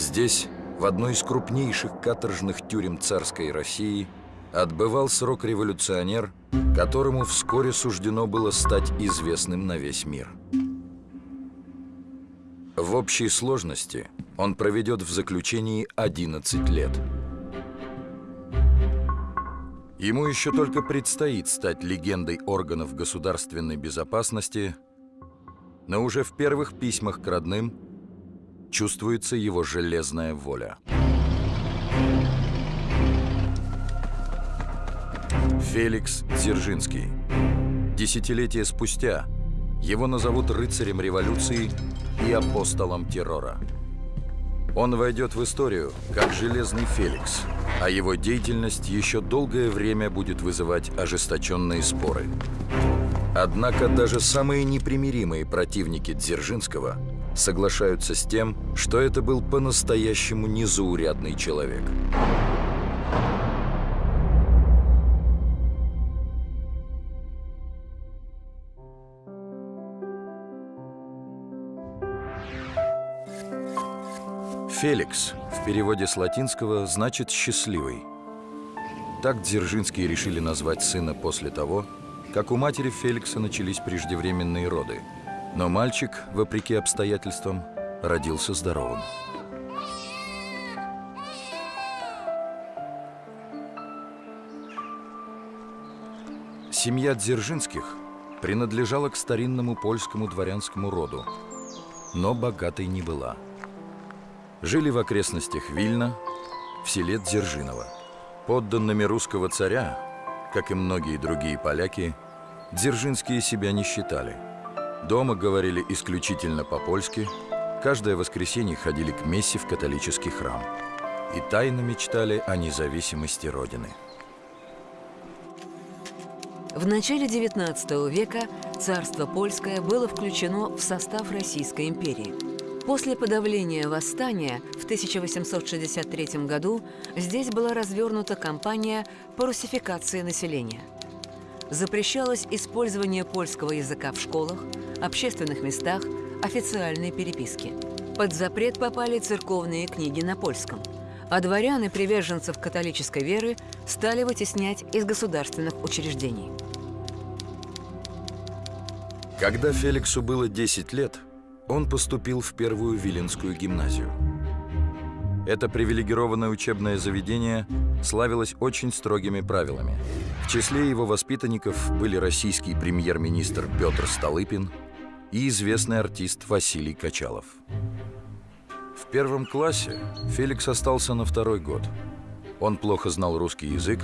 Здесь, в одной из крупнейших каторжных тюрем царской России, отбывал срок революционер, которому вскоре суждено было стать известным на весь мир. В общей сложности он проведет в заключении 11 лет. Ему еще только предстоит стать легендой органов государственной безопасности, но уже в первых письмах к родным чувствуется его железная воля. Феликс Дзержинский. Десятилетия спустя его назовут рыцарем революции и апостолом террора. Он войдет в историю как Железный Феликс, а его деятельность еще долгое время будет вызывать ожесточенные споры. Однако даже самые непримиримые противники Дзержинского соглашаются с тем, что это был по-настоящему незаурядный человек. Феликс в переводе с латинского значит «счастливый». Так Дзержинские решили назвать сына после того, как у матери Феликса начались преждевременные роды. Но мальчик, вопреки обстоятельствам, родился здоровым. Семья Дзержинских принадлежала к старинному польскому дворянскому роду, но богатой не была – жили в окрестностях Вильна, в селе Дзержиново. Подданными русского царя, как и многие другие поляки, дзержинские себя не считали. Дома говорили исключительно по-польски, каждое воскресенье ходили к мессе в католический храм и тайно мечтали о независимости Родины. В начале XIX века царство польское было включено в состав Российской империи – После подавления восстания в 1863 году здесь была развернута кампания по русификации населения. Запрещалось использование польского языка в школах, общественных местах, официальной переписке. Под запрет попали церковные книги на польском, а дворян и приверженцев католической веры стали вытеснять из государственных учреждений. Когда Феликсу было 10 лет – он поступил в первую Виленскую гимназию. Это привилегированное учебное заведение славилось очень строгими правилами. В числе его воспитанников были российский премьер-министр Петр Столыпин и известный артист Василий Качалов. В первом классе Феликс остался на второй год. Он плохо знал русский язык,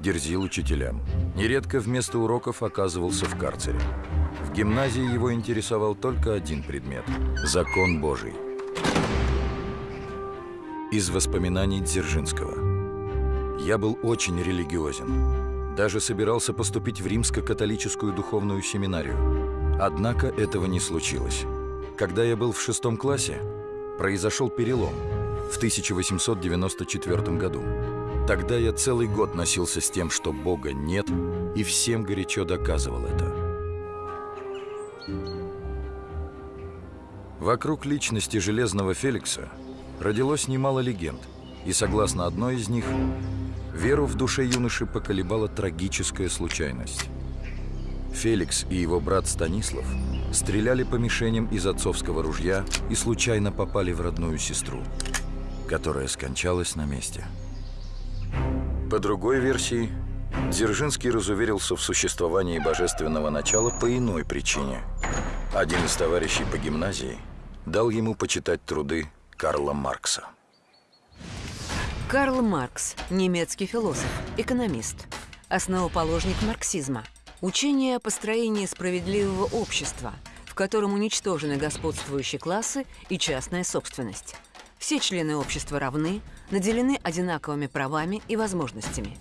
дерзил учителям. Нередко вместо уроков оказывался в карцере. В гимназии его интересовал только один предмет – закон Божий. Из воспоминаний Дзержинского. Я был очень религиозен. Даже собирался поступить в римско-католическую духовную семинарию. Однако этого не случилось. Когда я был в шестом классе, произошел перелом в 1894 году. Тогда я целый год носился с тем, что Бога нет, и всем горячо доказывал это. Вокруг личности Железного Феликса родилось немало легенд, и, согласно одной из них, веру в душе юноши поколебала трагическая случайность. Феликс и его брат Станислав стреляли по мишеням из отцовского ружья и случайно попали в родную сестру, которая скончалась на месте. По другой версии, Дзержинский разуверился в существовании божественного начала по иной причине. Один из товарищей по гимназии дал ему почитать труды Карла Маркса. Карл Маркс – немецкий философ, экономист, основоположник марксизма. Учение о построении справедливого общества, в котором уничтожены господствующие классы и частная собственность. Все члены общества равны, наделены одинаковыми правами и возможностями.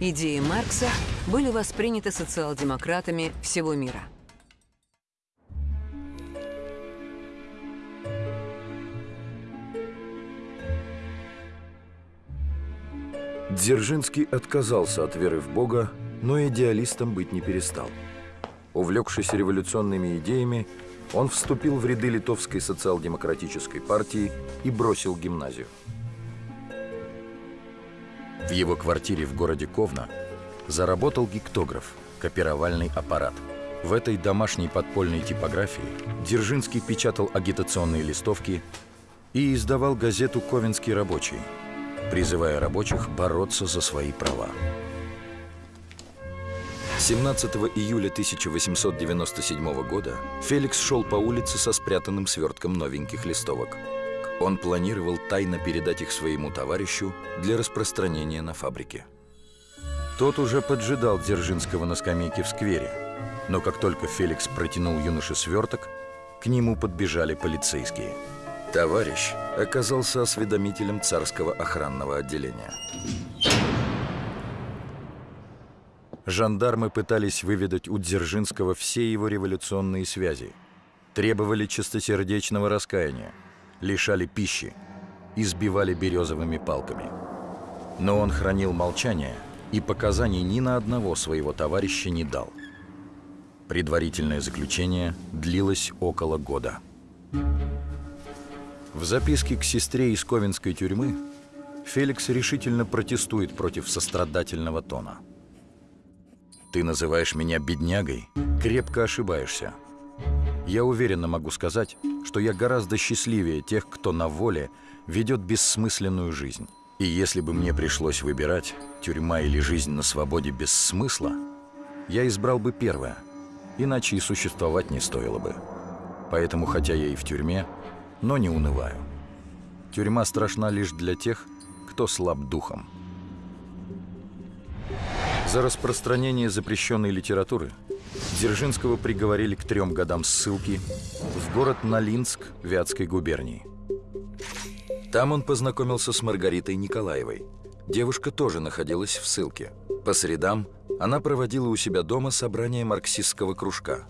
Идеи Маркса были восприняты социал-демократами всего мира – Дзержинский отказался от веры в Бога, но идеалистом быть не перестал. Увлекшись революционными идеями, он вступил в ряды Литовской социал-демократической партии и бросил гимназию. В его квартире в городе Ковна заработал гиктограф, копировальный аппарат. В этой домашней подпольной типографии Дзержинский печатал агитационные листовки и издавал газету «Ковенский рабочий», призывая рабочих бороться за свои права. 17 июля 1897 года Феликс шел по улице со спрятанным свертком новеньких листовок. Он планировал тайно передать их своему товарищу для распространения на фабрике. Тот уже поджидал Дзержинского на скамейке в сквере, но как только Феликс протянул юноше сверток, к нему подбежали полицейские. Товарищ оказался осведомителем царского охранного отделения. Жандармы пытались выведать у Дзержинского все его революционные связи, требовали чистосердечного раскаяния, лишали пищи, избивали березовыми палками. Но он хранил молчание и показаний ни на одного своего товарища не дал. Предварительное заключение длилось около года. В записке к сестре из Ковенской тюрьмы Феликс решительно протестует против сострадательного тона – ты называешь меня беднягой? Крепко ошибаешься. Я уверенно могу сказать, что я гораздо счастливее тех, кто на воле ведет бессмысленную жизнь. И если бы мне пришлось выбирать, тюрьма или жизнь на свободе без смысла, я избрал бы первое, иначе и существовать не стоило бы. Поэтому, хотя я и в тюрьме, но не унываю. Тюрьма страшна лишь для тех, кто слаб духом. За распространение запрещенной литературы Дзержинского приговорили к трем годам ссылки в город Налинск Вятской губернии. Там он познакомился с Маргаритой Николаевой. Девушка тоже находилась в ссылке. По средам она проводила у себя дома собрание марксистского кружка.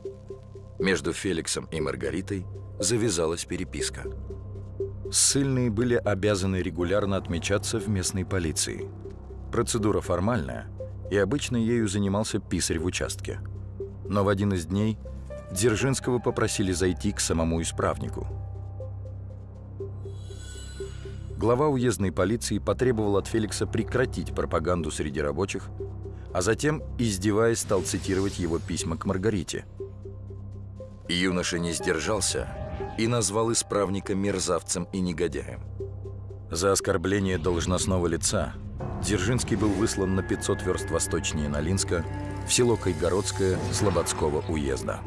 Между Феликсом и Маргаритой завязалась переписка. Ссыльные были обязаны регулярно отмечаться в местной полиции. Процедура формальная – и обычно ею занимался писарь в участке. Но в один из дней Дзержинского попросили зайти к самому исправнику. Глава уездной полиции потребовал от Феликса прекратить пропаганду среди рабочих, а затем, издеваясь, стал цитировать его письма к Маргарите. Юноша не сдержался и назвал исправника мерзавцем и негодяем. За оскорбление должностного лица Дзержинский был выслан на 500 верст восточнее Налинска, в село Кайгородское Слободского уезда.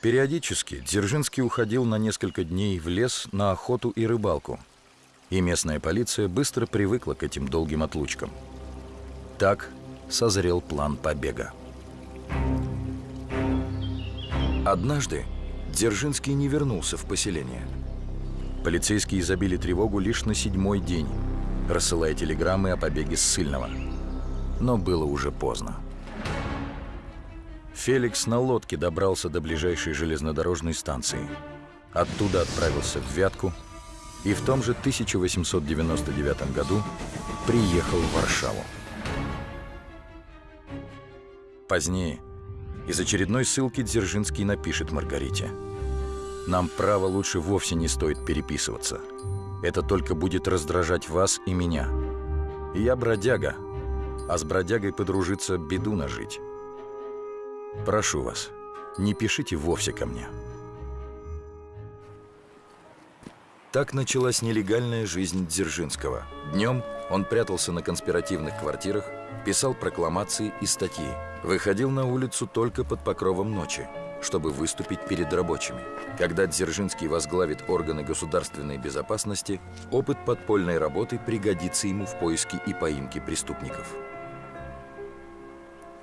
Периодически Дзержинский уходил на несколько дней в лес на охоту и рыбалку, и местная полиция быстро привыкла к этим долгим отлучкам. Так созрел план побега. Однажды Дзержинский не вернулся в поселение. Полицейские забили тревогу лишь на седьмой день, рассылая телеграммы о побеге ссыльного. Но было уже поздно. Феликс на лодке добрался до ближайшей железнодорожной станции. Оттуда отправился в Вятку и в том же 1899 году приехал в Варшаву. Позднее – из очередной ссылки Дзержинский напишет Маргарите. «Нам право лучше вовсе не стоит переписываться. Это только будет раздражать вас и меня. Я бродяга, а с бродягой подружиться беду нажить. Прошу вас, не пишите вовсе ко мне». Так началась нелегальная жизнь Дзержинского. Днем он прятался на конспиративных квартирах, писал прокламации и статьи – выходил на улицу только под покровом ночи, чтобы выступить перед рабочими. Когда Дзержинский возглавит органы государственной безопасности, опыт подпольной работы пригодится ему в поиске и поимке преступников.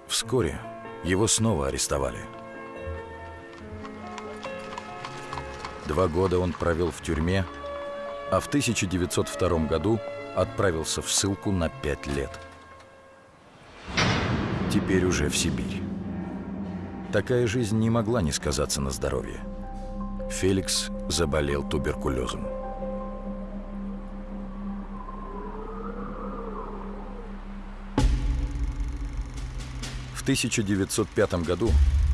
Вскоре его снова арестовали. Два года он провел в тюрьме, а в 1902 году отправился в ссылку на пять лет – теперь уже в Сибирь. Такая жизнь не могла не сказаться на здоровье. Феликс заболел туберкулезом. В 1905 году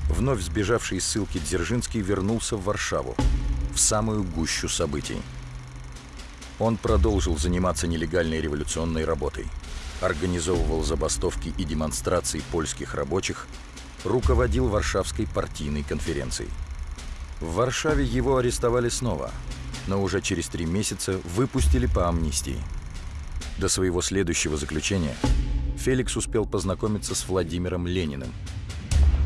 вновь сбежавший из ссылки Дзержинский вернулся в Варшаву, в самую гущу событий. Он продолжил заниматься нелегальной революционной работой, организовывал забастовки и демонстрации польских рабочих, руководил Варшавской партийной конференцией. В Варшаве его арестовали снова, но уже через три месяца выпустили по амнистии. До своего следующего заключения Феликс успел познакомиться с Владимиром Лениным.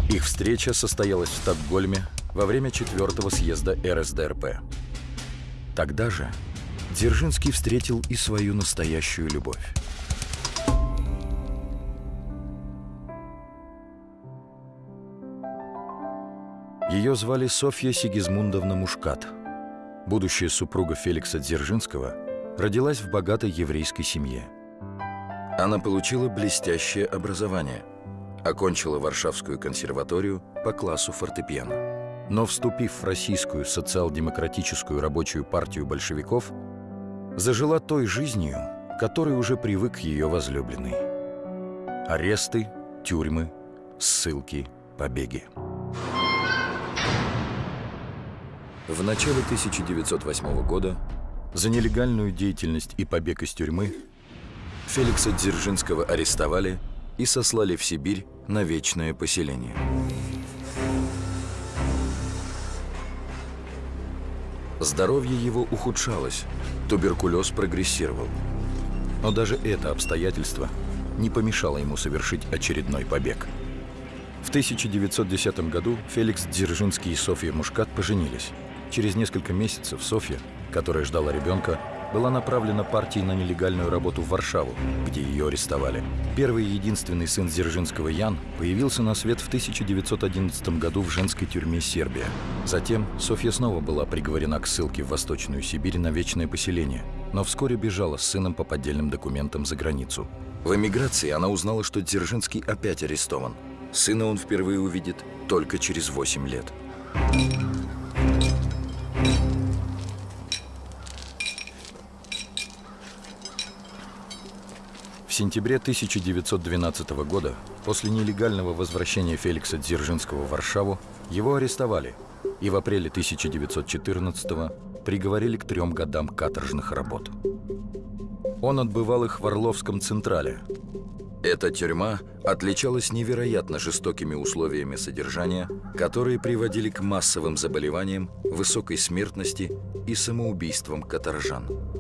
Их встреча состоялась в Стокгольме во время четвертого съезда РСДРП. Тогда же Дзержинский встретил и свою настоящую любовь. Ее звали Софья Сигизмундовна Мушкат. Будущая супруга Феликса Дзержинского родилась в богатой еврейской семье. Она получила блестящее образование, окончила Варшавскую консерваторию по классу фортепиано. Но вступив в российскую социал-демократическую рабочую партию большевиков, зажила той жизнью, которой уже привык ее возлюбленный. Аресты, тюрьмы, ссылки, побеги. В начале 1908 года за нелегальную деятельность и побег из тюрьмы Феликса Дзержинского арестовали и сослали в Сибирь на вечное поселение. Здоровье его ухудшалось, туберкулез прогрессировал. Но даже это обстоятельство не помешало ему совершить очередной побег – в 1910 году Феликс Дзержинский и Софья Мушкат поженились. Через несколько месяцев Софья, которая ждала ребенка, была направлена партией на нелегальную работу в Варшаву, где ее арестовали. Первый и единственный сын Дзержинского Ян появился на свет в 1911 году в женской тюрьме Сербия. Затем Софья снова была приговорена к ссылке в Восточную Сибирь на вечное поселение, но вскоре бежала с сыном по поддельным документам за границу. В эмиграции она узнала, что Дзержинский опять арестован. Сына он впервые увидит только через 8 лет. Сентябре 1912 года, после нелегального возвращения Феликса Дзержинского в Варшаву, его арестовали и в апреле 1914 приговорили к трем годам каторжных работ. Он отбывал их в Орловском Централе. Эта тюрьма отличалась невероятно жестокими условиями содержания, которые приводили к массовым заболеваниям, высокой смертности и самоубийствам каторжан.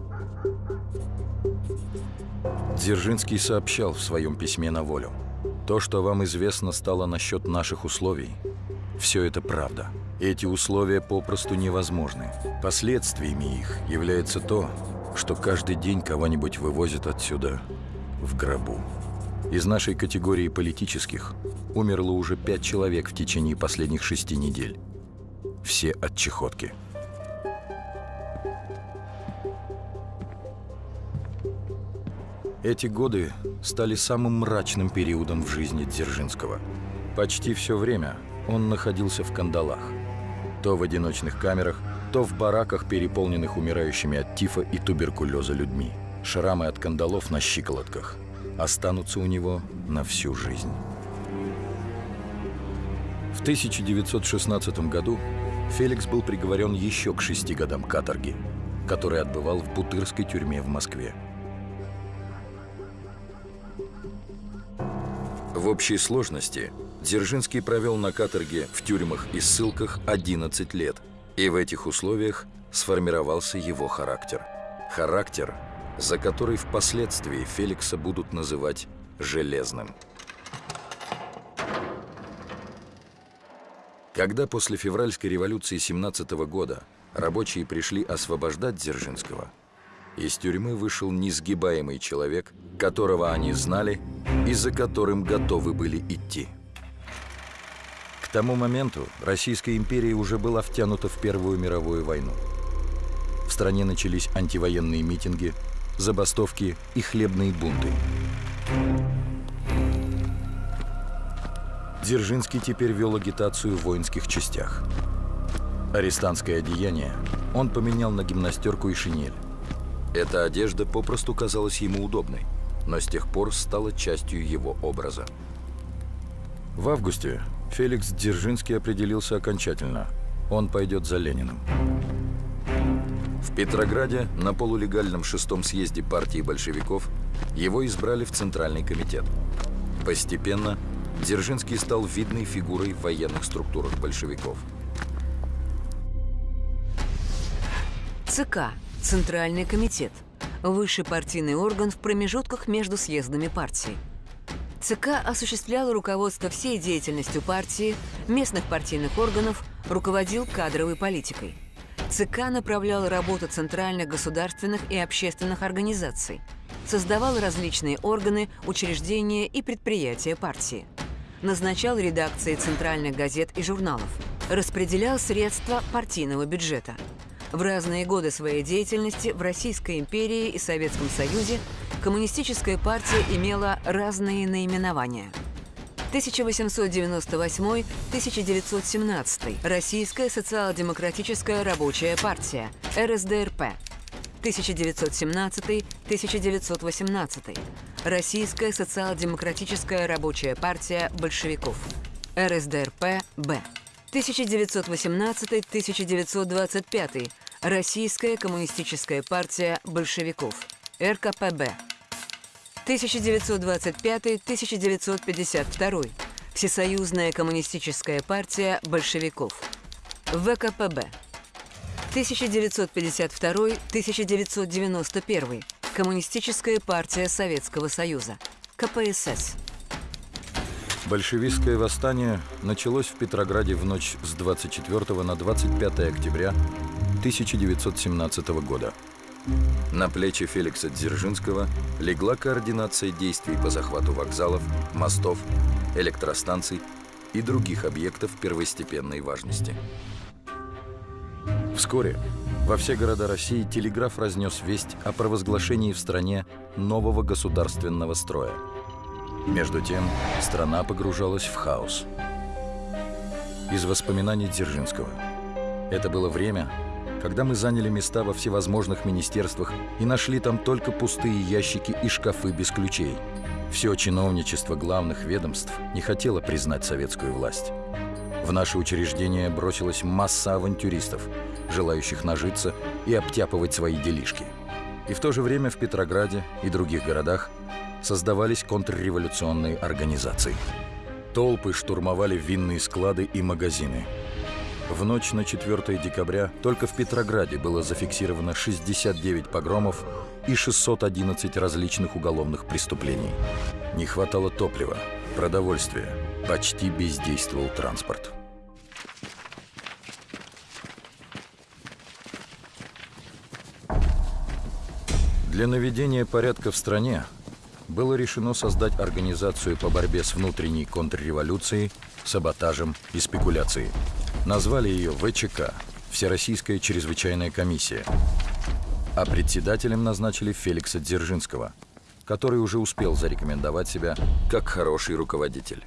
Дзержинский сообщал в своем письме на волю. То, что вам известно стало насчет наших условий, все это правда. Эти условия попросту невозможны. Последствиями их является то, что каждый день кого-нибудь вывозят отсюда в гробу. Из нашей категории политических умерло уже пять человек в течение последних шести недель. Все от чехотки. Эти годы стали самым мрачным периодом в жизни Дзержинского. Почти все время он находился в кандалах. То в одиночных камерах, то в бараках, переполненных умирающими от тифа и туберкулеза людьми. Шрамы от кандалов на щиколотках останутся у него на всю жизнь. В 1916 году Феликс был приговорен еще к шести годам каторги, который отбывал в Бутырской тюрьме в Москве. Общей сложности Дзержинский провел на каторге в тюрьмах и ссылках 11 лет, и в этих условиях сформировался его характер. Характер, за который впоследствии Феликса будут называть «железным». Когда после февральской революции 17 года рабочие пришли освобождать Дзержинского, из тюрьмы вышел несгибаемый человек, которого они знали и за которым готовы были идти. К тому моменту Российская империя уже была втянута в Первую мировую войну. В стране начались антивоенные митинги, забастовки и хлебные бунты. Дзержинский теперь вел агитацию в воинских частях. Арестантское одеяние он поменял на гимнастерку и шинель. Эта одежда попросту казалась ему удобной, но с тех пор стала частью его образа. В августе Феликс Дзержинский определился окончательно. Он пойдет за Лениным. В Петрограде на полулегальном шестом съезде партии большевиков его избрали в Центральный комитет. Постепенно Дзержинский стал видной фигурой в военных структурах большевиков. ЦК – Центральный комитет. Высший партийный орган в промежутках между съездами партии. ЦК осуществлял руководство всей деятельностью партии, местных партийных органов, руководил кадровой политикой. ЦК направлял работу центральных государственных и общественных организаций, создавал различные органы, учреждения и предприятия партии, назначал редакции центральных газет и журналов, распределял средства партийного бюджета. В разные годы своей деятельности в Российской империи и Советском Союзе коммунистическая партия имела разные наименования – 1898-1917. Российская социал-демократическая рабочая партия. РСДРП. 1917-1918. Российская социал-демократическая рабочая партия большевиков. РСДРП-Б. 1918-1925. Российская коммунистическая партия большевиков. РКПБ. 1925-1952. Всесоюзная коммунистическая партия большевиков. ВКПБ. 1952-1991. Коммунистическая партия Советского Союза. КПСС. Большевистское восстание началось в Петрограде в ночь с 24 на 25 октября 1917 года. На плечи Феликса Дзержинского легла координация действий по захвату вокзалов, мостов, электростанций и других объектов первостепенной важности. Вскоре во все города России телеграф разнес весть о провозглашении в стране нового государственного строя. Между тем, страна погружалась в хаос. Из воспоминаний Дзержинского. Это было время, когда мы заняли места во всевозможных министерствах и нашли там только пустые ящики и шкафы без ключей. Все чиновничество главных ведомств не хотело признать советскую власть. В наше учреждение бросилась масса авантюристов, желающих нажиться и обтяпывать свои делишки. И в то же время в Петрограде и других городах создавались контрреволюционные организации. Толпы штурмовали винные склады и магазины – в ночь на 4 декабря только в Петрограде было зафиксировано 69 погромов и 611 различных уголовных преступлений. Не хватало топлива, продовольствия, почти бездействовал транспорт. Для наведения порядка в стране было решено создать организацию по борьбе с внутренней контрреволюцией, саботажем и спекуляцией. Назвали ее ВЧК – Всероссийская чрезвычайная комиссия. А председателем назначили Феликса Дзержинского, который уже успел зарекомендовать себя как хороший руководитель.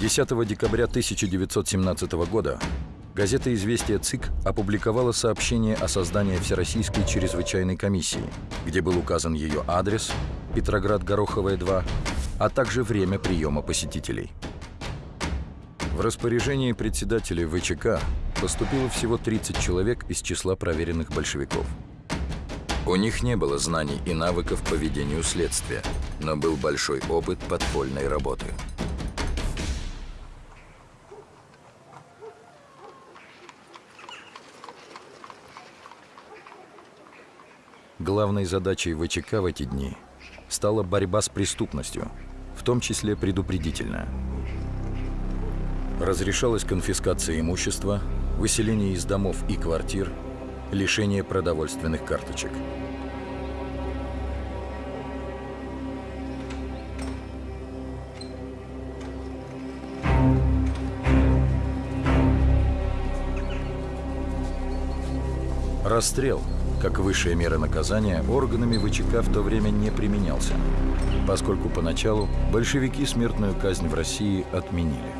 10 декабря 1917 года газета «Известия ЦИК» опубликовала сообщение о создании Всероссийской чрезвычайной комиссии, где был указан ее адрес – Петроград, Гороховая, 2, а также время приема посетителей – в распоряжении председателя ВЧК поступило всего 30 человек из числа проверенных большевиков. У них не было знаний и навыков по ведению следствия, но был большой опыт подпольной работы. Главной задачей ВЧК в эти дни стала борьба с преступностью, в том числе предупредительная – Разрешалась конфискация имущества, выселение из домов и квартир, лишение продовольственных карточек. Расстрел, как высшая мера наказания, органами ВЧК в то время не применялся, поскольку поначалу большевики смертную казнь в России отменили.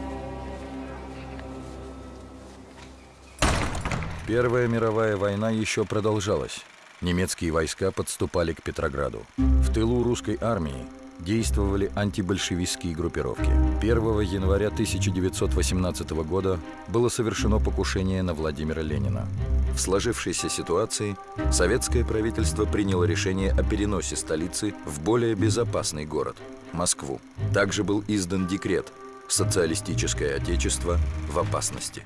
Первая мировая война еще продолжалась. Немецкие войска подступали к Петрограду. В тылу русской армии действовали антибольшевистские группировки. 1 января 1918 года было совершено покушение на Владимира Ленина. В сложившейся ситуации советское правительство приняло решение о переносе столицы в более безопасный город – Москву. Также был издан декрет «Социалистическое отечество в опасности».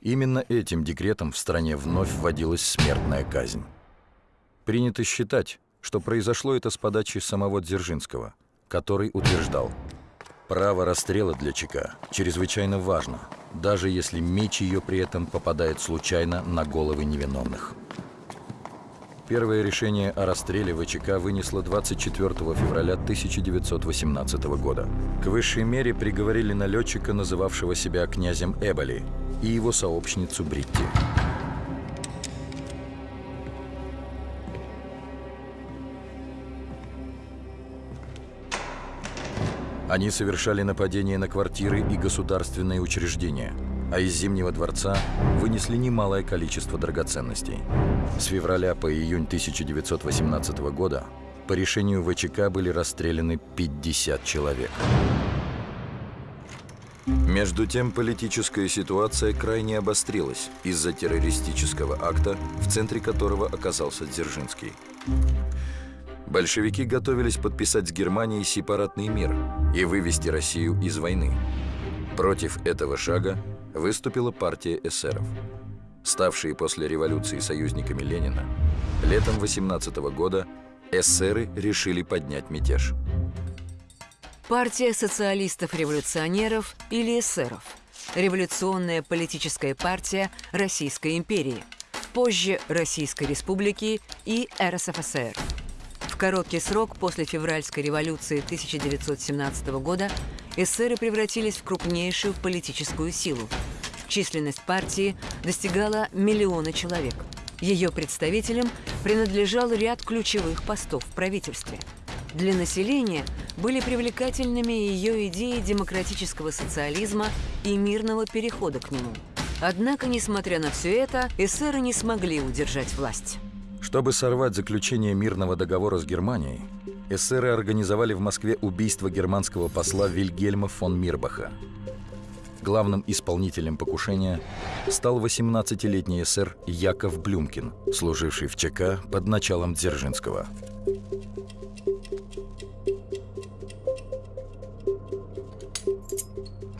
Именно этим декретом в стране вновь вводилась смертная казнь. Принято считать, что произошло это с подачи самого Дзержинского, который утверждал, право расстрела для ЧК чрезвычайно важно, даже если меч ее при этом попадает случайно на головы невиновных. Первое решение о расстреле ВЧК вынесло 24 февраля 1918 года. К высшей мере приговорили налетчика, называвшего себя князем Эболи, и его сообщницу Бритти. Они совершали нападения на квартиры и государственные учреждения, а из Зимнего дворца вынесли немалое количество драгоценностей. С февраля по июнь 1918 года по решению ВЧК были расстреляны 50 человек. Между тем, политическая ситуация крайне обострилась из-за террористического акта, в центре которого оказался Дзержинский. Большевики готовились подписать с Германией сепаратный мир и вывести Россию из войны. Против этого шага выступила партия эсеров. Ставшие после революции союзниками Ленина, летом 18 года эсеры решили поднять мятеж. Партия социалистов-революционеров или эсеров. Революционная политическая партия Российской империи. Позже Российской Республики и РСФСР короткий срок после февральской революции 1917 года эсеры превратились в крупнейшую политическую силу. Численность партии достигала миллиона человек. Ее представителям принадлежал ряд ключевых постов в правительстве. Для населения были привлекательными ее идеи демократического социализма и мирного перехода к нему. Однако, несмотря на все это, эсеры не смогли удержать власть. Чтобы сорвать заключение мирного договора с Германией, эсеры организовали в Москве убийство германского посла Вильгельма фон Мирбаха. Главным исполнителем покушения стал 18-летний эсер Яков Блюмкин, служивший в ЧК под началом Дзержинского.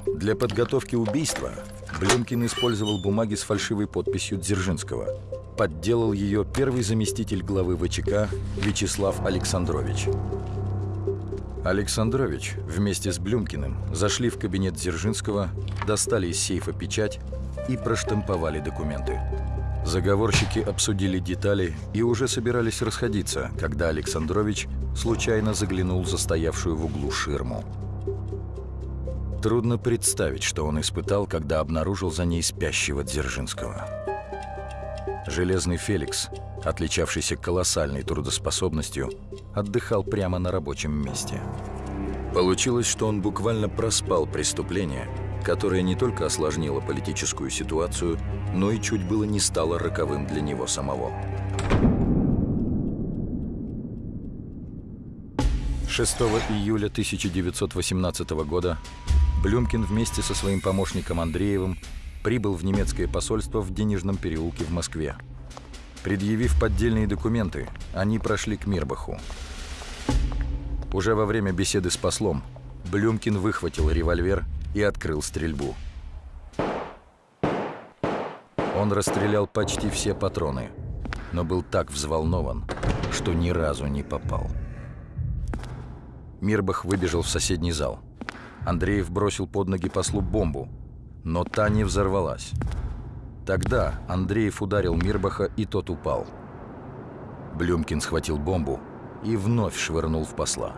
Для подготовки убийства Блюмкин использовал бумаги с фальшивой подписью Дзержинского – подделал ее первый заместитель главы ВЧК Вячеслав Александрович. Александрович вместе с Блюмкиным зашли в кабинет Дзержинского, достали из сейфа печать и проштамповали документы. Заговорщики обсудили детали и уже собирались расходиться, когда Александрович случайно заглянул за стоявшую в углу ширму. Трудно представить, что он испытал, когда обнаружил за ней спящего Дзержинского. Железный Феликс, отличавшийся колоссальной трудоспособностью, отдыхал прямо на рабочем месте. Получилось, что он буквально проспал преступление, которое не только осложнило политическую ситуацию, но и чуть было не стало роковым для него самого. 6 июля 1918 года Блюмкин вместе со своим помощником Андреевым прибыл в немецкое посольство в Денежном переулке в Москве. Предъявив поддельные документы, они прошли к Мирбаху. Уже во время беседы с послом Блюмкин выхватил револьвер и открыл стрельбу. Он расстрелял почти все патроны, но был так взволнован, что ни разу не попал. Мирбах выбежал в соседний зал. Андреев бросил под ноги послу бомбу, но та не взорвалась. Тогда Андреев ударил Мирбаха, и тот упал. Блюмкин схватил бомбу и вновь швырнул в посла.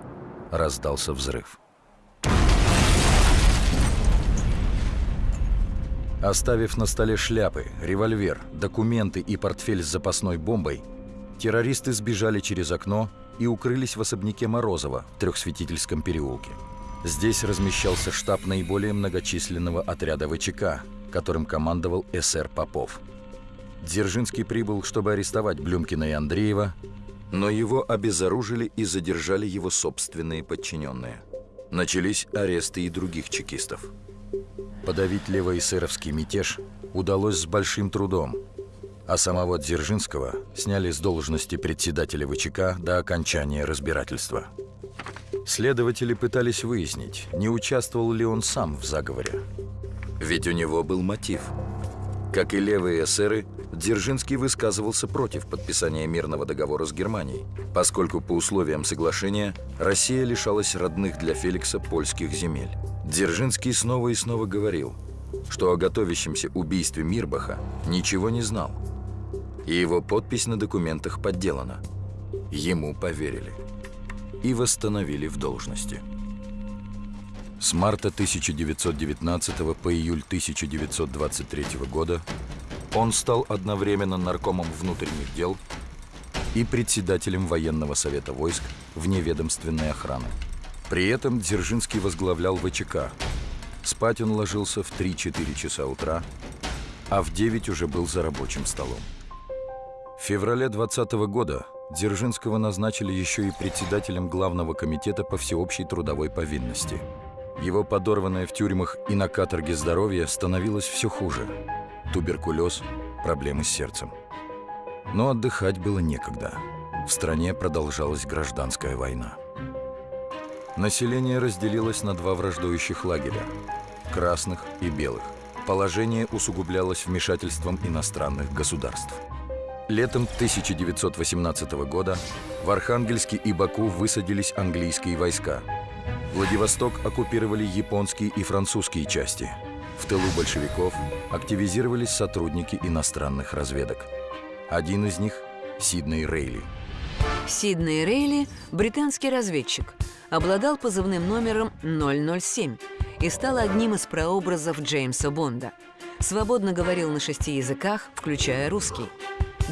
Раздался взрыв. Оставив на столе шляпы, револьвер, документы и портфель с запасной бомбой, террористы сбежали через окно и укрылись в особняке Морозова в Трехсветительском переулке. Здесь размещался штаб наиболее многочисленного отряда ВЧК, которым командовал СР Попов. Дзержинский прибыл, чтобы арестовать Блюмкина и Андреева, Но его обезоружили и задержали его собственные подчиненные. Начались аресты и других чекистов. Подавить левоэсеровский мятеж удалось с большим трудом, а самого Дзержинского сняли с должности председателя ВЧК до окончания разбирательства. Следователи пытались выяснить, не участвовал ли он сам в заговоре. Ведь у него был мотив. Как и левые эсеры, Дзержинский высказывался против подписания мирного договора с Германией, поскольку по условиям соглашения Россия лишалась родных для Феликса польских земель. Дзержинский снова и снова говорил, что о готовящемся убийстве Мирбаха ничего не знал, и его подпись на документах подделана. Ему поверили и восстановили в должности. С марта 1919 по июль 1923 года он стал одновременно наркомом внутренних дел и председателем военного совета войск вневедомственной охраны. При этом Дзержинский возглавлял ВЧК. Спать он ложился в 3-4 часа утра, а в 9 уже был за рабочим столом. В феврале 20 года Дзержинского назначили еще и председателем Главного комитета по всеобщей трудовой повинности. Его подорванное в тюрьмах и на каторге здоровье становилось все хуже. Туберкулез, проблемы с сердцем. Но отдыхать было некогда. В стране продолжалась гражданская война. Население разделилось на два враждующих лагеря – красных и белых. Положение усугублялось вмешательством иностранных государств – Летом 1918 года в Архангельске и Баку высадились английские войска. Владивосток оккупировали японские и французские части. В тылу большевиков активизировались сотрудники иностранных разведок. Один из них – Сидней Рейли. Сидней Рейли – британский разведчик, обладал позывным номером 007 и стал одним из прообразов Джеймса Бонда. Свободно говорил на шести языках, включая русский –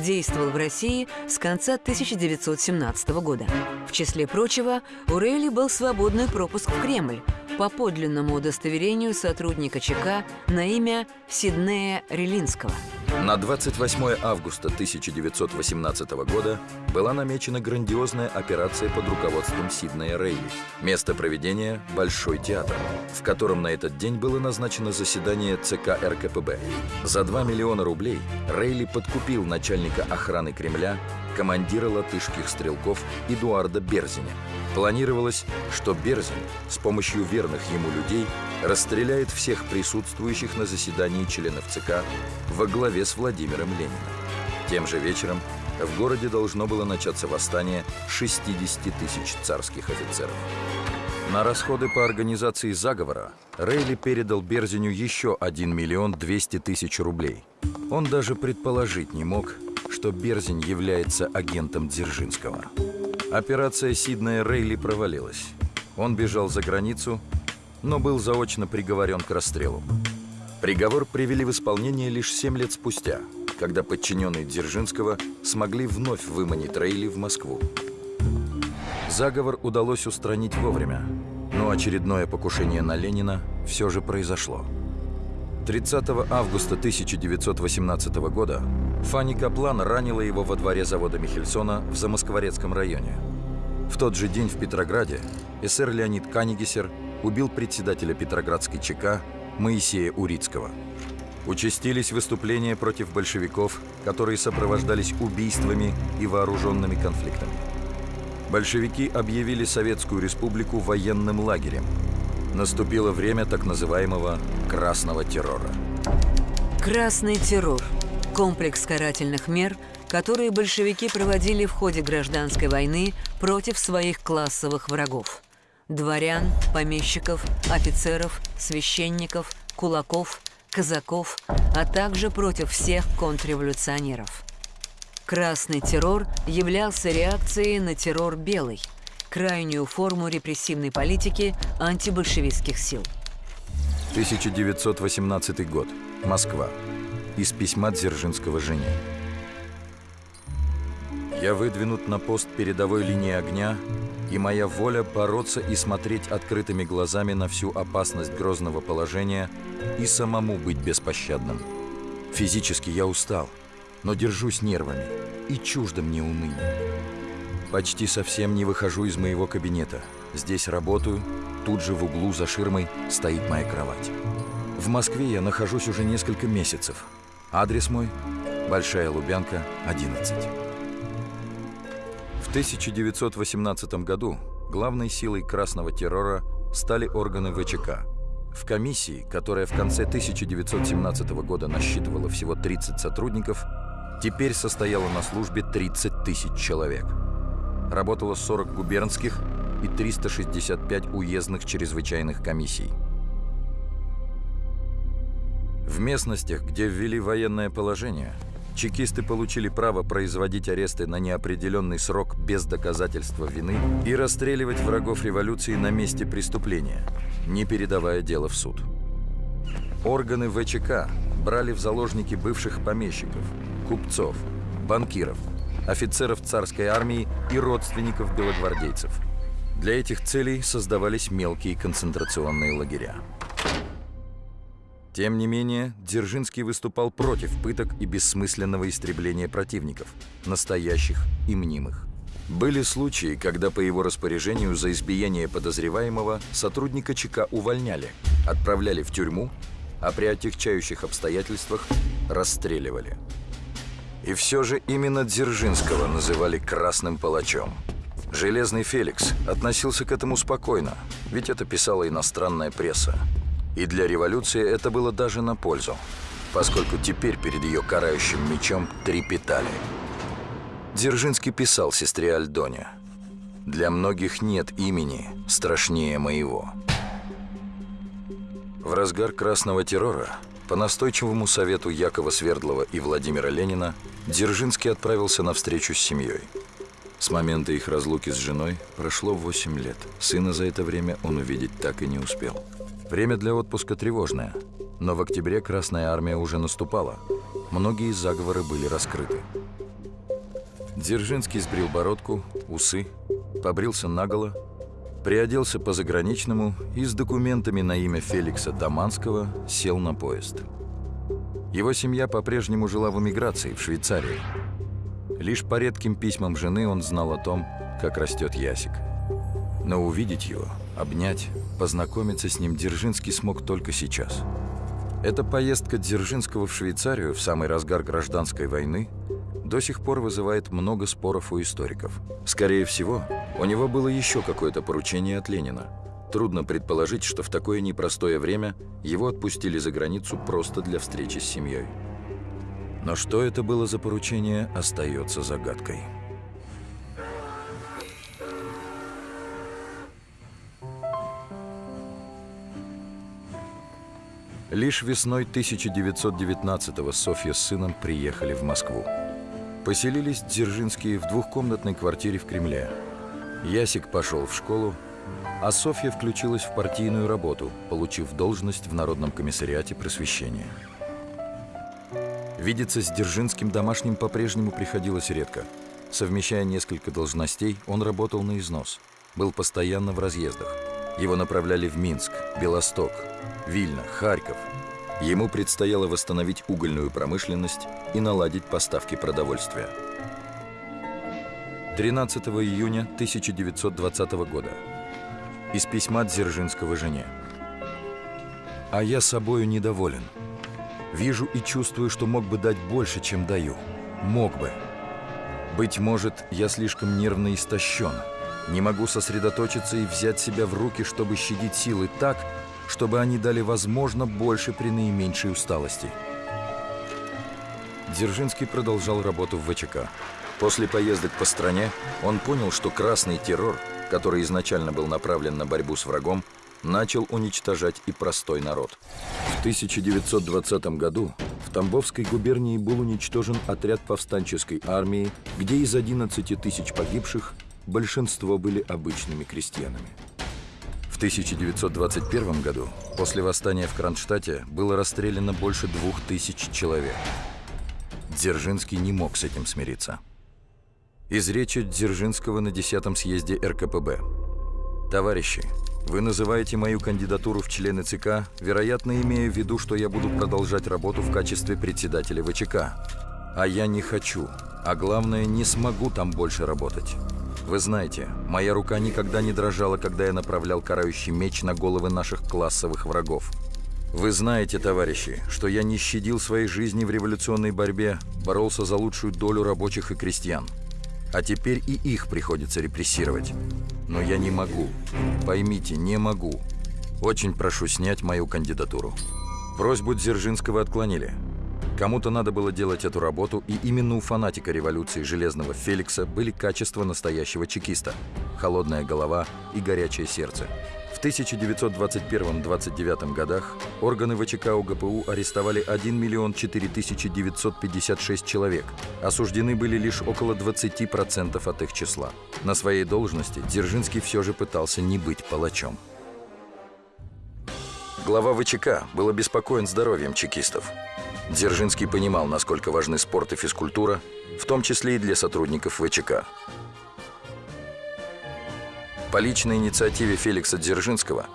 действовал в России с конца 1917 года. В числе прочего, у Рейли был свободный пропуск в Кремль по подлинному удостоверению сотрудника ЧК на имя Сиднея Релинского – на 28 августа 1918 года была намечена грандиозная операция под руководством Сиднея Рейли. Место проведения – Большой театр, в котором на этот день было назначено заседание ЦК РКПБ. За 2 миллиона рублей Рейли подкупил начальника охраны Кремля, командира латышских стрелков Эдуарда Берзиня. Планировалось, что Берзин с помощью верных ему людей расстреляет всех присутствующих на заседании членов ЦК во главе с Владимиром Лениным. Тем же вечером в городе должно было начаться восстание 60 тысяч царских офицеров. На расходы по организации заговора Рейли передал Берзиню еще 1 миллион 200 тысяч рублей. Он даже предположить не мог, что Берзин является агентом Дзержинского. Операция Сиднея Рейли провалилась. Он бежал за границу, но был заочно приговорен к расстрелу. Приговор привели в исполнение лишь 7 лет спустя, когда подчиненные Дзержинского смогли вновь выманить Рейли в Москву. Заговор удалось устранить вовремя, но очередное покушение на Ленина все же произошло. 30 августа 1918 года Фанни Каплан ранила его во дворе завода Михельсона в Замоскворецком районе. В тот же день в Петрограде эсэр Леонид Канигесер убил председателя Петроградской ЧК Моисея Урицкого. Участились выступления против большевиков, которые сопровождались убийствами и вооруженными конфликтами. Большевики объявили Советскую Республику военным лагерем. Наступило время так называемого «красного террора». Красный террор – комплекс карательных мер, которые большевики проводили в ходе гражданской войны против своих классовых врагов – дворян, помещиков, офицеров, священников, кулаков, казаков, а также против всех контрреволюционеров. Красный террор являлся реакцией на террор белый, крайнюю форму репрессивной политики антибольшевистских сил. 1918 год. Москва. Из письма Дзержинского жене. Я выдвинут на пост передовой линии огня и моя воля бороться и смотреть открытыми глазами на всю опасность грозного положения и самому быть беспощадным. Физически я устал, но держусь нервами, и чуждо мне уныние. Почти совсем не выхожу из моего кабинета. Здесь работаю, тут же в углу за ширмой стоит моя кровать. В Москве я нахожусь уже несколько месяцев. Адрес мой – Большая Лубянка, 11. В 1918 году главной силой красного террора стали органы ВЧК. В комиссии, которая в конце 1917 года насчитывала всего 30 сотрудников, теперь состояло на службе 30 тысяч человек. Работало 40 губернских и 365 уездных чрезвычайных комиссий. В местностях, где ввели военное положение, чекисты получили право производить аресты на неопределенный срок без доказательства вины и расстреливать врагов революции на месте преступления, не передавая дело в суд. Органы ВЧК брали в заложники бывших помещиков, купцов, банкиров, офицеров царской армии и родственников белогвардейцев. Для этих целей создавались мелкие концентрационные лагеря. Тем не менее, Дзержинский выступал против пыток и бессмысленного истребления противников, настоящих и мнимых. Были случаи, когда по его распоряжению за избиение подозреваемого сотрудника ЧК увольняли, отправляли в тюрьму, а при отягчающих обстоятельствах расстреливали. И все же именно Дзержинского называли «красным палачом». Железный Феликс относился к этому спокойно, ведь это писала иностранная пресса. И для революции это было даже на пользу, поскольку теперь перед ее карающим мечом трепетали. Дзержинский писал сестре Альдоне, «Для многих нет имени страшнее моего». В разгар красного террора по настойчивому совету Якова Свердлова и Владимира Ленина Дзержинский отправился на встречу с семьей. С момента их разлуки с женой прошло 8 лет. Сына за это время он увидеть так и не успел. Время для отпуска тревожное, но в октябре Красная Армия уже наступала. Многие заговоры были раскрыты. Дзержинский сбрил бородку, усы, побрился наголо, приоделся по заграничному и с документами на имя Феликса Таманского сел на поезд. Его семья по-прежнему жила в эмиграции, в Швейцарии. Лишь по редким письмам жены он знал о том, как растет Ясик. Но увидеть его, обнять, Познакомиться с ним Дзержинский смог только сейчас. Эта поездка Дзержинского в Швейцарию в самый разгар гражданской войны до сих пор вызывает много споров у историков. Скорее всего, у него было еще какое-то поручение от Ленина. Трудно предположить, что в такое непростое время его отпустили за границу просто для встречи с семьей. Но что это было за поручение, остается загадкой. Лишь весной 1919-го Софья с сыном приехали в Москву. Поселились Дзержинские в двухкомнатной квартире в Кремле. Ясик пошел в школу, а Софья включилась в партийную работу, получив должность в Народном комиссариате просвещения. Видеться с Дзержинским домашним по-прежнему приходилось редко. Совмещая несколько должностей, он работал на износ, был постоянно в разъездах. Его направляли в Минск, Белосток, Вильна, Харьков. Ему предстояло восстановить угольную промышленность и наладить поставки продовольствия. 13 июня 1920 года. Из письма Дзержинского жене. «А я собою недоволен. Вижу и чувствую, что мог бы дать больше, чем даю. Мог бы. Быть может, я слишком нервно истощен. Не могу сосредоточиться и взять себя в руки, чтобы щадить силы так, чтобы они дали возможно больше при наименьшей усталости. Дзержинский продолжал работу в ВЧК. После поездок по стране он понял, что красный террор, который изначально был направлен на борьбу с врагом, начал уничтожать и простой народ. В 1920 году в Тамбовской губернии был уничтожен отряд повстанческой армии, где из 11 тысяч погибших большинство были обычными крестьянами. 1921 году после восстания в Кронштадте было расстреляно больше двух тысяч человек. Дзержинский не мог с этим смириться. Из речи Дзержинского на 10-м съезде РКПБ. «Товарищи, вы называете мою кандидатуру в члены ЦК, вероятно, имея в виду, что я буду продолжать работу в качестве председателя ВЧК. А я не хочу, а главное, не смогу там больше работать. Вы знаете, моя рука никогда не дрожала, когда я направлял карающий меч на головы наших классовых врагов. Вы знаете, товарищи, что я не щадил своей жизни в революционной борьбе, боролся за лучшую долю рабочих и крестьян. А теперь и их приходится репрессировать. Но я не могу. Поймите, не могу. Очень прошу снять мою кандидатуру. Просьбу Дзержинского отклонили. Кому-то надо было делать эту работу, и именно у фанатика революции Железного Феликса были качества настоящего чекиста – холодная голова и горячее сердце. В 1921-29 годах органы ВЧК УГПУ арестовали 1 миллион 4 тысячи 956 человек. Осуждены были лишь около 20% от их числа. На своей должности Дзержинский все же пытался не быть палачом. Глава ВЧК был обеспокоен здоровьем чекистов. Дзержинский понимал, насколько важны спорт и физкультура, в том числе и для сотрудников ВЧК. По личной инициативе Феликса Дзержинского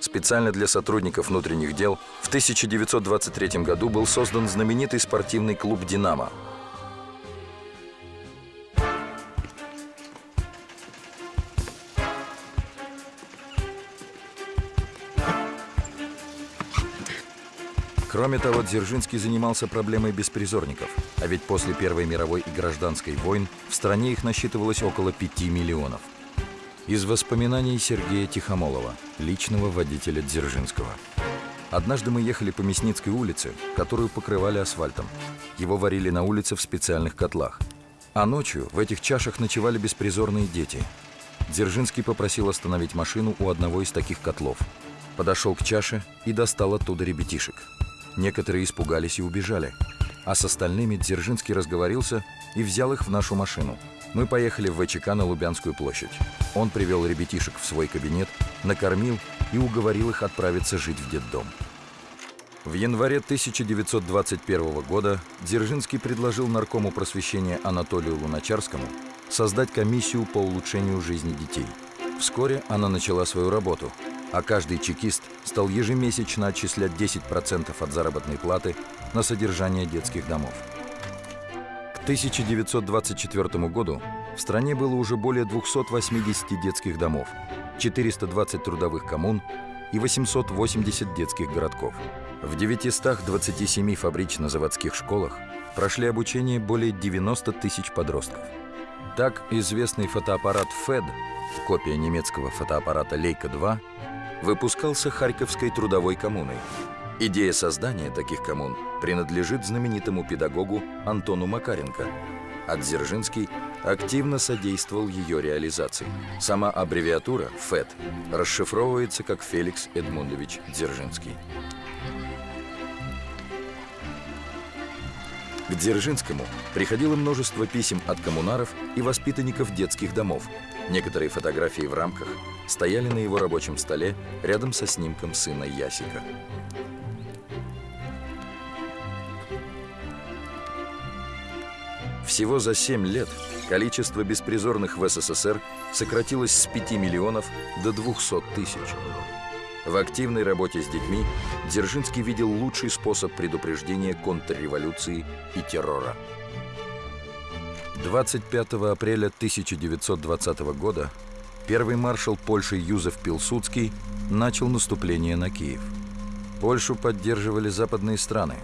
специально для сотрудников внутренних дел в 1923 году был создан знаменитый спортивный клуб «Динамо», Кроме того, Дзержинский занимался проблемой беспризорников, а ведь после Первой мировой и гражданской войн в стране их насчитывалось около 5 миллионов. Из воспоминаний Сергея Тихомолова, личного водителя Дзержинского. Однажды мы ехали по Мясницкой улице, которую покрывали асфальтом. Его варили на улице в специальных котлах. А ночью в этих чашах ночевали беспризорные дети. Дзержинский попросил остановить машину у одного из таких котлов. Подошел к чаше и достал оттуда ребятишек. Некоторые испугались и убежали. А с остальными Дзержинский разговорился и взял их в нашу машину. Мы поехали в ВЧК на Лубянскую площадь. Он привел ребятишек в свой кабинет, накормил и уговорил их отправиться жить в детдом. В январе 1921 года Дзержинский предложил наркому просвещения Анатолию Луначарскому создать комиссию по улучшению жизни детей. Вскоре она начала свою работу – а каждый чекист стал ежемесячно отчислять 10% от заработной платы на содержание детских домов. К 1924 году в стране было уже более 280 детских домов, 420 трудовых коммун и 880 детских городков. В 927 фабрично-заводских школах прошли обучение более 90 тысяч подростков. Так, известный фотоаппарат FED, копия немецкого фотоаппарата Leica-2, выпускался Харьковской трудовой коммуной. Идея создания таких коммун принадлежит знаменитому педагогу Антону Макаренко, а Дзержинский активно содействовал ее реализации. Сама аббревиатура ФЭД расшифровывается как Феликс Эдмундович Дзержинский. К Дзержинскому приходило множество писем от коммунаров и воспитанников детских домов. Некоторые фотографии в рамках стояли на его рабочем столе рядом со снимком сына Ясика. Всего за 7 лет количество беспризорных в СССР сократилось с 5 миллионов до 200 тысяч. В активной работе с детьми Дзержинский видел лучший способ предупреждения контрреволюции и террора. 25 апреля 1920 года первый маршал Польши Юзеф Пилсудский начал наступление на Киев. Польшу поддерживали западные страны,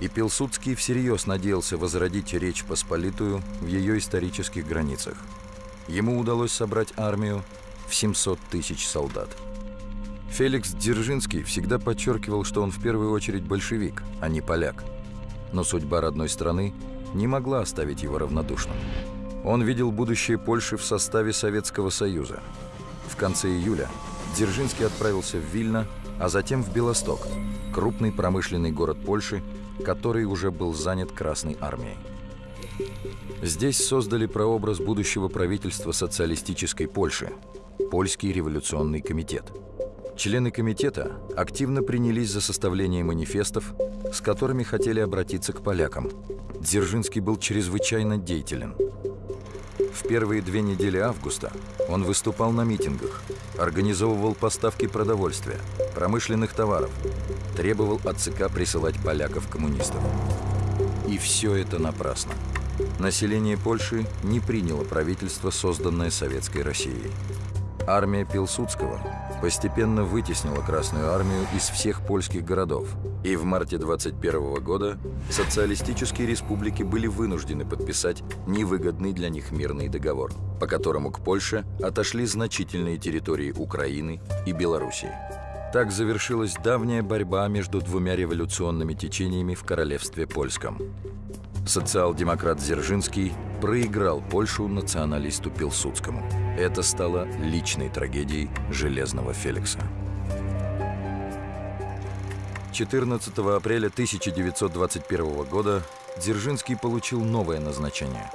и Пилсудский всерьез надеялся возродить Речь Посполитую в ее исторических границах. Ему удалось собрать армию в 700 тысяч солдат. Феликс Дзержинский всегда подчеркивал, что он в первую очередь большевик, а не поляк. Но судьба родной страны не могла оставить его равнодушным. Он видел будущее Польши в составе Советского Союза. В конце июля Дзержинский отправился в Вильно, а затем в Белосток, крупный промышленный город Польши, который уже был занят Красной армией. Здесь создали прообраз будущего правительства социалистической Польши – Польский революционный комитет. Члены комитета активно принялись за составление манифестов, с которыми хотели обратиться к полякам. Дзержинский был чрезвычайно деятелен – в первые две недели августа он выступал на митингах, организовывал поставки продовольствия, промышленных товаров, требовал от ЦК присылать поляков-коммунистов. И все это напрасно. Население Польши не приняло правительство, созданное Советской Россией. Армия Пилсудского постепенно вытеснила Красную армию из всех польских городов, и в марте 21 года социалистические республики были вынуждены подписать невыгодный для них мирный договор, по которому к Польше отошли значительные территории Украины и Белоруссии. Так завершилась давняя борьба между двумя революционными течениями в королевстве польском. Социал-демократ Дзержинский проиграл Польшу националисту Пилсудскому. Это стало личной трагедией Железного Феликса. 14 апреля 1921 года Дзержинский получил новое назначение.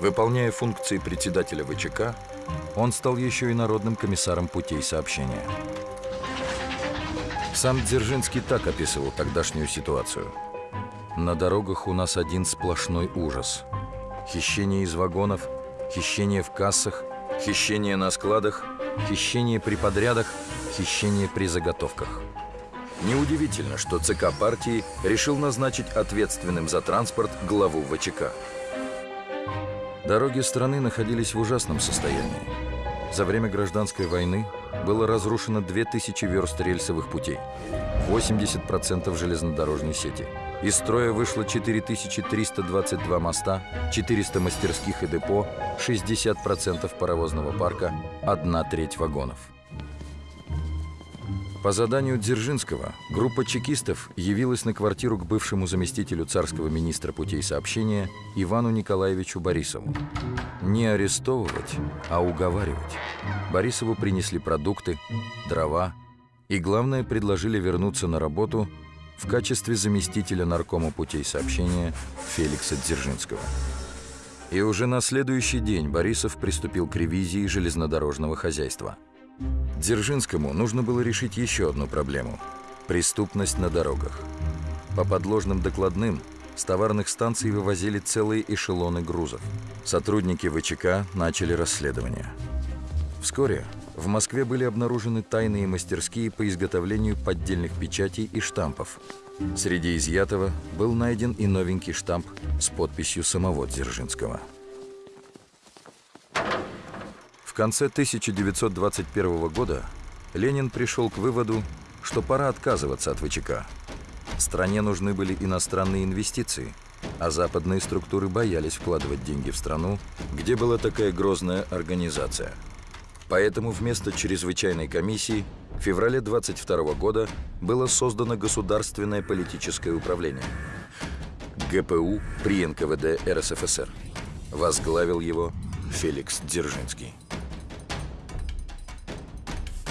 Выполняя функции председателя ВЧК, он стал еще и народным комиссаром путей сообщения. Сам Дзержинский так описывал тогдашнюю ситуацию – на дорогах у нас один сплошной ужас. Хищение из вагонов, хищение в кассах, хищение на складах, хищение при подрядах, хищение при заготовках. Неудивительно, что ЦК партии решил назначить ответственным за транспорт главу ВЧК. Дороги страны находились в ужасном состоянии. За время гражданской войны было разрушено 2000 верст рельсовых путей, 80% железнодорожной сети – из строя вышло 4322 моста, 400 мастерских и депо, 60% паровозного парка, одна треть вагонов. По заданию Дзержинского группа чекистов явилась на квартиру к бывшему заместителю царского министра путей сообщения Ивану Николаевичу Борисову. Не арестовывать, а уговаривать. Борисову принесли продукты, дрова и, главное, предложили вернуться на работу – в качестве заместителя наркома путей сообщения Феликса Дзержинского. И уже на следующий день Борисов приступил к ревизии железнодорожного хозяйства. Дзержинскому нужно было решить еще одну проблему – преступность на дорогах. По подложным докладным с товарных станций вывозили целые эшелоны грузов. Сотрудники ВЧК начали расследование. Вскоре в Москве были обнаружены тайные мастерские по изготовлению поддельных печатей и штампов. Среди изъятого был найден и новенький штамп с подписью самого Дзержинского. В конце 1921 года Ленин пришел к выводу, что пора отказываться от ВЧК. Стране нужны были иностранные инвестиции, а западные структуры боялись вкладывать деньги в страну, где была такая грозная организация – Поэтому вместо чрезвычайной комиссии в феврале 22 года было создано Государственное политическое управление ГПУ при НКВД РСФСР. Возглавил его Феликс Дзержинский.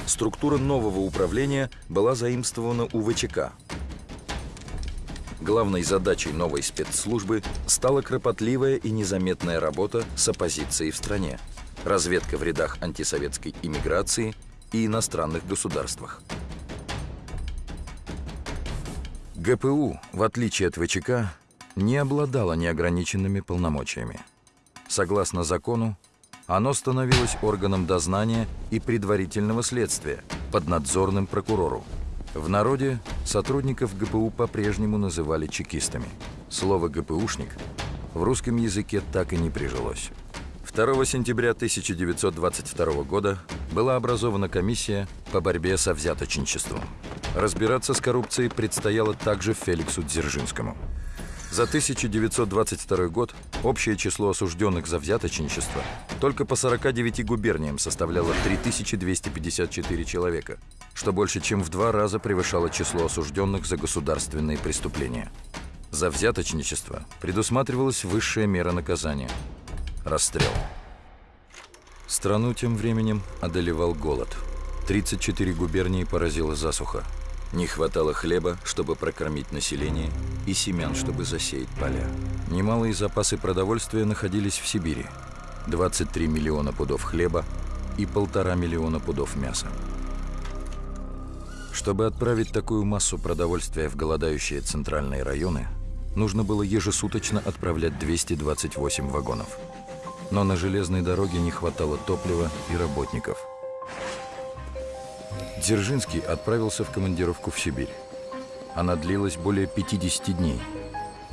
Структура нового управления была заимствована у ВЧК. Главной задачей новой спецслужбы стала кропотливая и незаметная работа с оппозицией в стране – разведка в рядах антисоветской иммиграции и иностранных государствах. ГПУ, в отличие от ВЧК, не обладало неограниченными полномочиями. Согласно закону, оно становилось органом дознания и предварительного следствия, поднадзорным прокурору. В народе сотрудников ГПУ по-прежнему называли чекистами. Слово «ГПУшник» в русском языке так и не прижилось. 2 сентября 1922 года была образована комиссия по борьбе со взяточничеством. Разбираться с коррупцией предстояло также Феликсу Дзержинскому. За 1922 год общее число осужденных за взяточничество только по 49 губерниям составляло 3254 человека, что больше чем в два раза превышало число осужденных за государственные преступления. За взяточничество предусматривалась высшая мера наказания – Расстрел. Страну тем временем одолевал голод. 34 губернии поразила засуха. Не хватало хлеба, чтобы прокормить население, и семян, чтобы засеять поля. Немалые запасы продовольствия находились в Сибири. 23 миллиона пудов хлеба и полтора миллиона пудов мяса. Чтобы отправить такую массу продовольствия в голодающие центральные районы, нужно было ежесуточно отправлять 228 вагонов – но на железной дороге не хватало топлива и работников. Дзержинский отправился в командировку в Сибирь. Она длилась более 50 дней.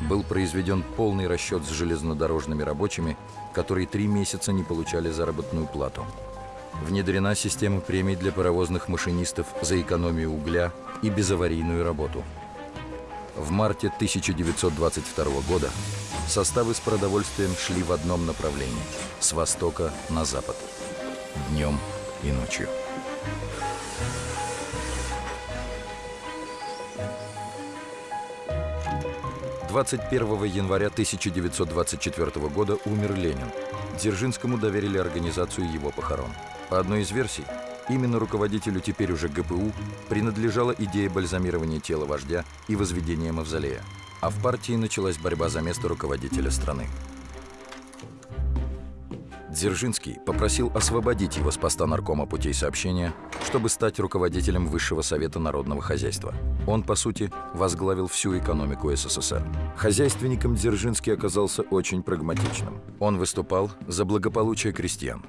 был произведен полный расчет с железнодорожными рабочими, которые три месяца не получали заработную плату. Внедрена система премий для паровозных машинистов за экономию угля и безаварийную работу. В марте 1922 года составы с продовольствием шли в одном направлении – с востока на запад, днем и ночью. 21 января 1924 года умер Ленин. Дзержинскому доверили организацию его похорон. По одной из версий, именно руководителю теперь уже ГПУ принадлежала идея бальзамирования тела вождя и возведения мавзолея. А в партии началась борьба за место руководителя страны. Дзержинский попросил освободить его с поста наркома путей сообщения, чтобы стать руководителем Высшего Совета Народного Хозяйства. Он, по сути, возглавил всю экономику СССР. Хозяйственником Дзержинский оказался очень прагматичным. Он выступал за благополучие крестьян.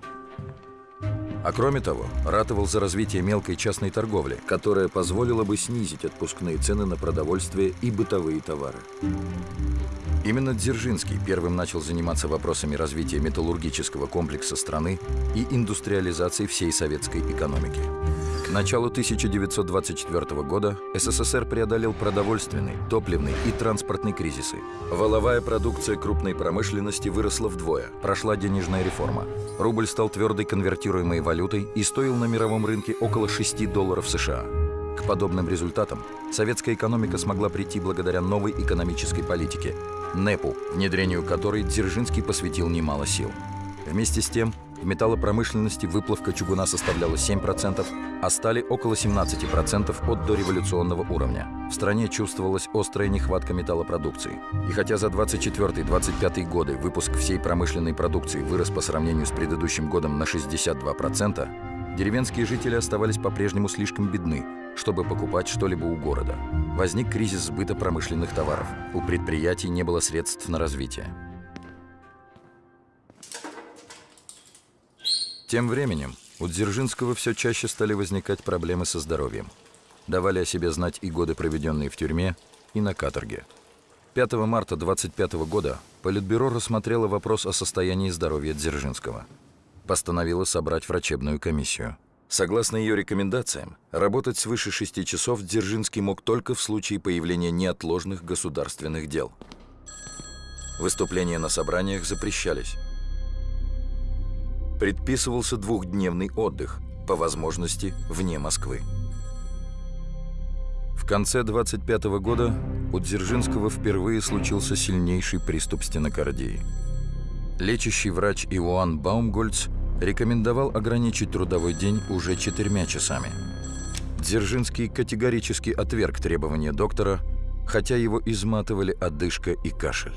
А кроме того, ратовал за развитие мелкой частной торговли, которая позволила бы снизить отпускные цены на продовольствие и бытовые товары. Именно Дзержинский первым начал заниматься вопросами развития металлургического комплекса страны и индустриализации всей советской экономики. К началу 1924 года СССР преодолел продовольственный, топливный и транспортный кризисы. Воловая продукция крупной промышленности выросла вдвое. Прошла денежная реформа. Рубль стал твердой конвертируемой валютой и стоил на мировом рынке около 6 долларов США. К подобным результатам советская экономика смогла прийти благодаря новой экономической политике – НЭПу, внедрению которой Дзержинский посвятил немало сил. Вместе с тем, в металлопромышленности выплавка чугуна составляла 7%, а стали около 17% от дореволюционного уровня. В стране чувствовалась острая нехватка металлопродукции. И хотя за 24-25 годы выпуск всей промышленной продукции вырос по сравнению с предыдущим годом на 62%, деревенские жители оставались по-прежнему слишком бедны, чтобы покупать что-либо у города. Возник кризис сбыта промышленных товаров. У предприятий не было средств на развитие. Тем временем у Дзержинского все чаще стали возникать проблемы со здоровьем. Давали о себе знать и годы, проведенные в тюрьме, и на каторге. 5 марта 25 года Политбюро рассмотрело вопрос о состоянии здоровья Дзержинского. Постановило собрать врачебную комиссию. Согласно ее рекомендациям, работать свыше 6 часов Дзержинский мог только в случае появления неотложных государственных дел. Выступления на собраниях запрещались. Предписывался двухдневный отдых, по возможности вне Москвы. В конце 25 -го года у Дзержинского впервые случился сильнейший приступ стенокардии. Лечащий врач Иоанн Баумгольц рекомендовал ограничить трудовой день уже четырьмя часами. Дзержинский категорически отверг требования доктора, хотя его изматывали одышка и кашель.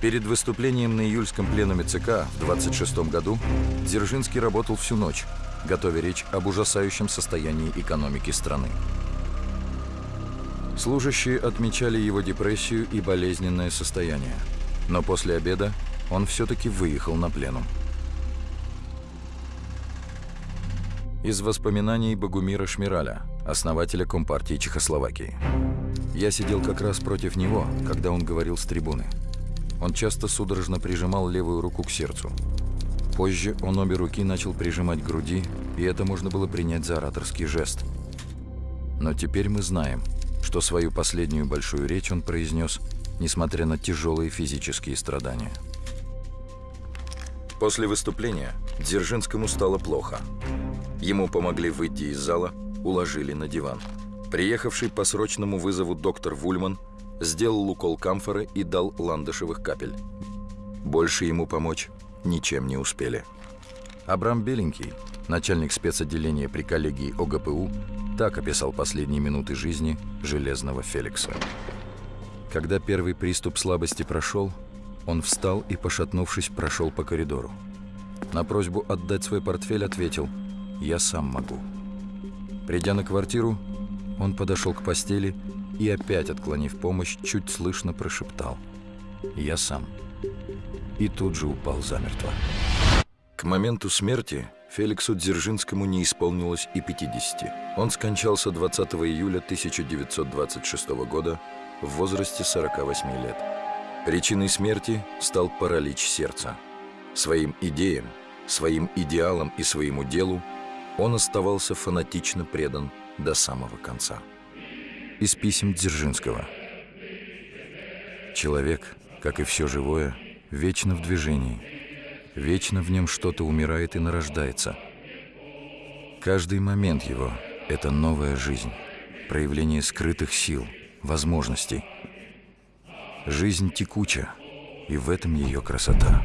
Перед выступлением на июльском пленуме ЦК в 26 году Дзержинский работал всю ночь, готовя речь об ужасающем состоянии экономики страны. Служащие отмечали его депрессию и болезненное состояние. Но после обеда он все-таки выехал на пленум. Из воспоминаний Богумира Шмираля, основателя Компартии Чехословакии. Я сидел как раз против него, когда он говорил с трибуны. Он часто судорожно прижимал левую руку к сердцу. Позже он обе руки начал прижимать к груди, и это можно было принять за ораторский жест. Но теперь мы знаем, что свою последнюю большую речь он произнес, несмотря на тяжелые физические страдания. После выступления Дзержинскому стало плохо. Ему помогли выйти из зала, уложили на диван. Приехавший по срочному вызову доктор Вульман сделал укол камфоры и дал ландышевых капель. Больше ему помочь ничем не успели. Абрам Беленький, начальник спецотделения при коллегии ОГПУ, так описал последние минуты жизни Железного Феликса. Когда первый приступ слабости прошел, он встал и, пошатнувшись, прошел по коридору. На просьбу отдать свой портфель ответил «Я сам могу». Придя на квартиру, он подошел к постели и, опять отклонив помощь, чуть слышно прошептал «Я сам». И тут же упал замертво. К моменту смерти Феликсу Дзержинскому не исполнилось и 50. Он скончался 20 июля 1926 года в возрасте 48 лет. Причиной смерти стал паралич сердца. Своим идеям, своим идеалам и своему делу он оставался фанатично предан до самого конца. Из писем Дзержинского. Человек, как и все живое, вечно в движении. Вечно в нем что-то умирает и нарождается. Каждый момент его – это новая жизнь, проявление скрытых сил, возможностей. Жизнь текуча, и в этом ее красота.